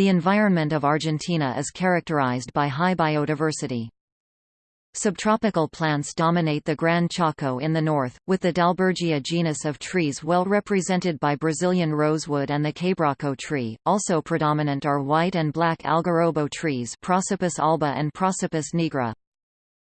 The environment of Argentina is characterized by high biodiversity. Subtropical plants dominate the Gran Chaco in the north, with the Dalbergia genus of trees well represented by Brazilian rosewood and the quebracho tree. Also predominant are white and black algarrobo trees Prosopis alba and Prosopis nigra.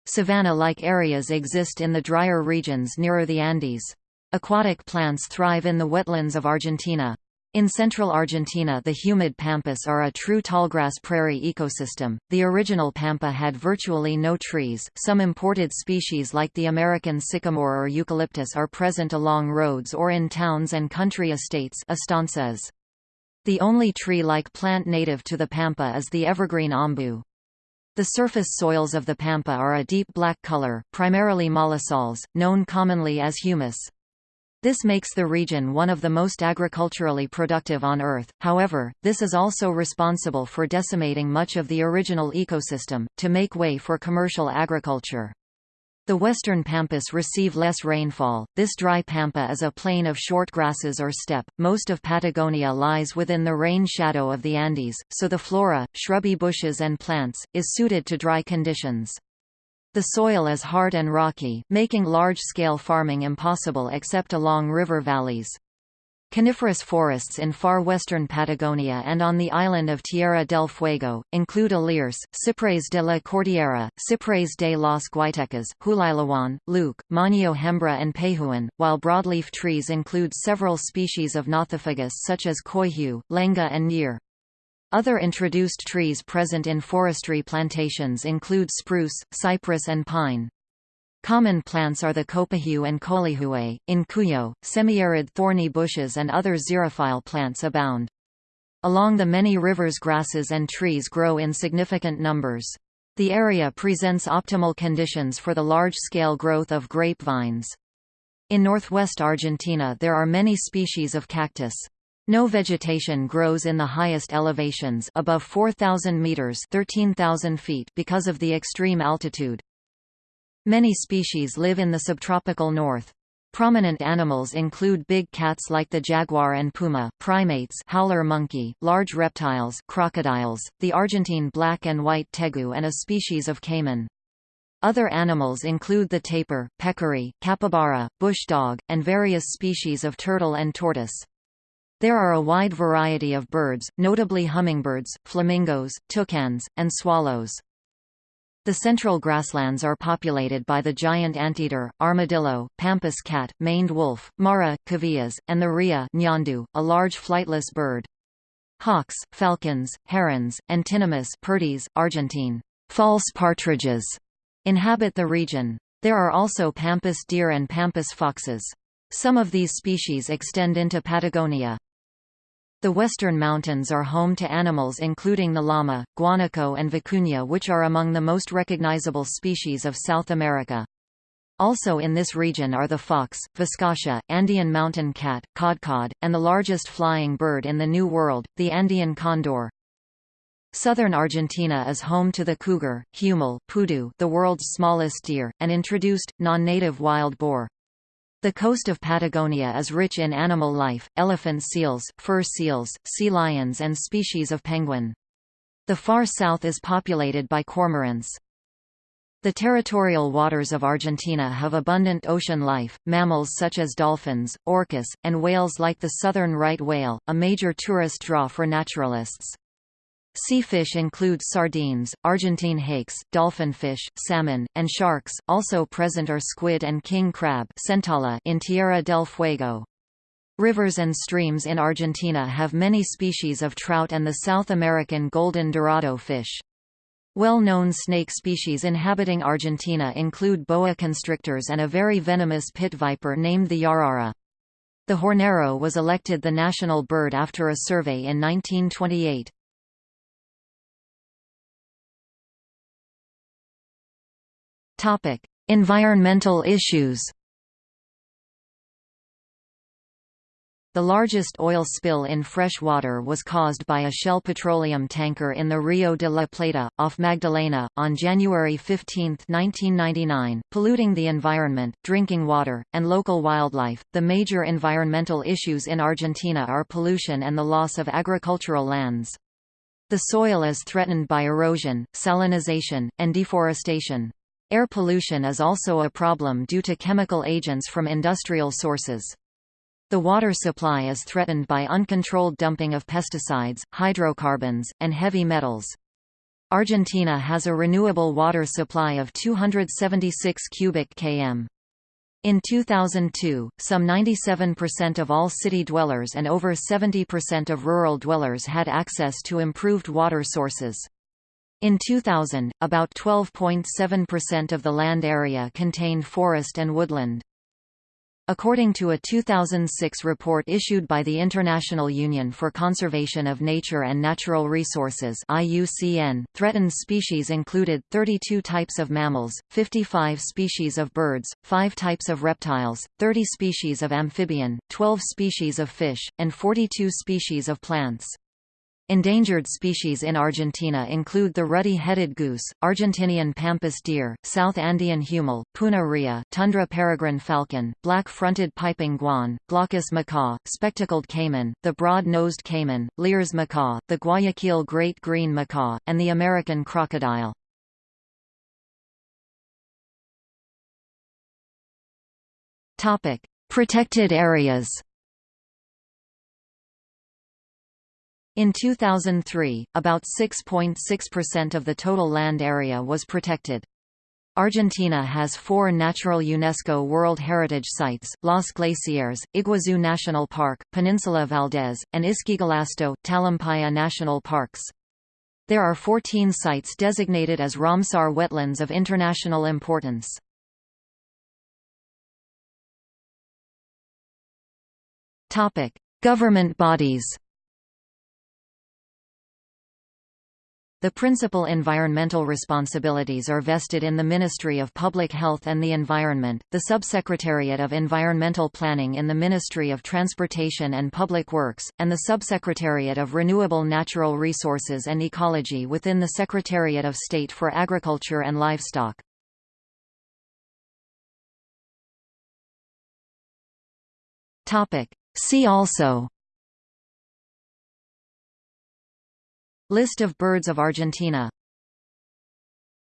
Savanna-like areas exist in the drier regions nearer the Andes. Aquatic plants thrive in the wetlands of Argentina. In central Argentina the humid pampas are a true tallgrass prairie ecosystem. The original pampa had virtually no trees. Some imported species like the American sycamore or eucalyptus are present along roads or in towns and country estates estancias. The only tree-like plant native to the pampa is the evergreen ombu. The surface soils of the pampa are a deep black color, primarily mollisols, known commonly as humus. This makes the region one of the most agriculturally productive on Earth, however, this is also responsible for decimating much of the original ecosystem, to make way for commercial agriculture. The western pampas receive less rainfall. This dry pampa is a plain of short grasses or steppe. Most of Patagonia lies within the rain shadow of the Andes, so the flora, shrubby bushes and plants, is suited to dry conditions. The soil is hard and rocky, making large-scale farming impossible except along river valleys. Coniferous forests in far western Patagonia and on the island of Tierra del Fuego, include Alerce, Ciprés de la Cordillera, Ciprés de los Guaitecas, Huililahuán, Lleuque, Mañío Hembra and Pehuén, while broadleaf trees include several species of Nothofagus such as coihue, lenga and ñir. Other introduced trees present in forestry plantations include spruce, cypress and pine. Common plants are the copahue and colihue. In Cuyo, semi-arid thorny bushes and other xerophile plants abound. Along the many rivers grasses and trees grow in significant numbers. The area presents optimal conditions for the large-scale growth of grapevines. In northwest Argentina there are many species of cactus. No vegetation grows in the highest elevations above 4,000 meters 13,000 feet because of the extreme altitude. Many species live in the subtropical north. Prominent animals include big cats like the jaguar and puma, primates howler monkey, large reptiles crocodiles, the Argentine black and white tegu and a species of caiman. Other animals include the tapir, peccary, capybara, bush dog, and various species of turtle and tortoise. There are a wide variety of birds, notably hummingbirds, flamingos, toucans, and swallows. The central grasslands are populated by the giant anteater, armadillo, pampas cat, maned wolf, mara, cavillas, and the rhea ñandú, a large flightless bird. Hawks, falcons, herons, and tinamous Argentine, false partridges, inhabit the region. There are also pampas deer and pampas foxes. Some of these species extend into Patagonia. The western mountains are home to animals including the llama, guanaco and vicuña which are among the most recognizable species of South America. Also in this region are the fox, viscacha, Andean mountain cat, kodkod, and the largest flying bird in the New World, the Andean condor. Southern Argentina is home to the cougar, huemul, pudu, the world's smallest deer, and introduced, non-native wild boar. The coast of Patagonia is rich in animal life, elephant seals, fur seals, sea lions and species of penguin. The far south is populated by cormorants. The territorial waters of Argentina have abundant ocean life, mammals such as dolphins, orcas, and whales like the southern right whale, a major tourist draw for naturalists. Sea fish include sardines, Argentine hakes, dolphinfish, salmon, and sharks. Also present are squid and king crab in Tierra del Fuego. Rivers and streams in Argentina have many species of trout and the South American golden dorado fish. Well-known snake species inhabiting Argentina include boa constrictors and a very venomous pit viper named the yarara. The hornero was elected the national bird after a survey in 1928. Topic: Environmental issues. The largest oil spill in fresh water was caused by a Shell petroleum tanker in the Rio de la Plata, off Magdalena, on January 15, 1999, polluting the environment, drinking water, and local wildlife. The major environmental issues in Argentina are pollution and the loss of agricultural lands. The soil is threatened by erosion, salinization, and deforestation. Air pollution is also a problem due to chemical agents from industrial sources. The water supply is threatened by uncontrolled dumping of pesticides, hydrocarbons, and heavy metals. Argentina has a renewable water supply of 276 cubic km. In 2002, some 97% of all city dwellers and over 70% of rural dwellers had access to improved water sources. In 2000, about 12.7% of the land area contained forest and woodland. According to a 2006 report issued by the International Union for Conservation of Nature and Natural Resources IUCN, threatened species included 32 types of mammals, 55 species of birds, 5 types of reptiles, 30 species of amphibian, 12 species of fish, and 42 species of plants. Endangered species in Argentina include the ruddy-headed goose, Argentinian pampas deer, South Andean huemul, puna rhea, tundra peregrine falcon, black-fronted piping guan, glaucous macaw, spectacled caiman, the broad-nosed caiman, Lear's macaw, the Guayaquil great green macaw, and the American crocodile. Protected areas In 2003, about 6.6% of the total land area was protected. Argentina has four natural UNESCO World Heritage Sites, Los Glaciares, Iguazu National Park, Peninsula Valdés, and Ischigualasto, Talampaya National Parks. There are 14 sites designated as Ramsar wetlands of international importance. Government bodies The principal environmental responsibilities are vested in the Ministry of Public Health and the Environment, the Subsecretariat of Environmental Planning in the Ministry of Transportation and Public Works, and the Subsecretariat of Renewable Natural Resources and Ecology within the Secretariat of State for Agriculture and Livestock. See also List of birds of Argentina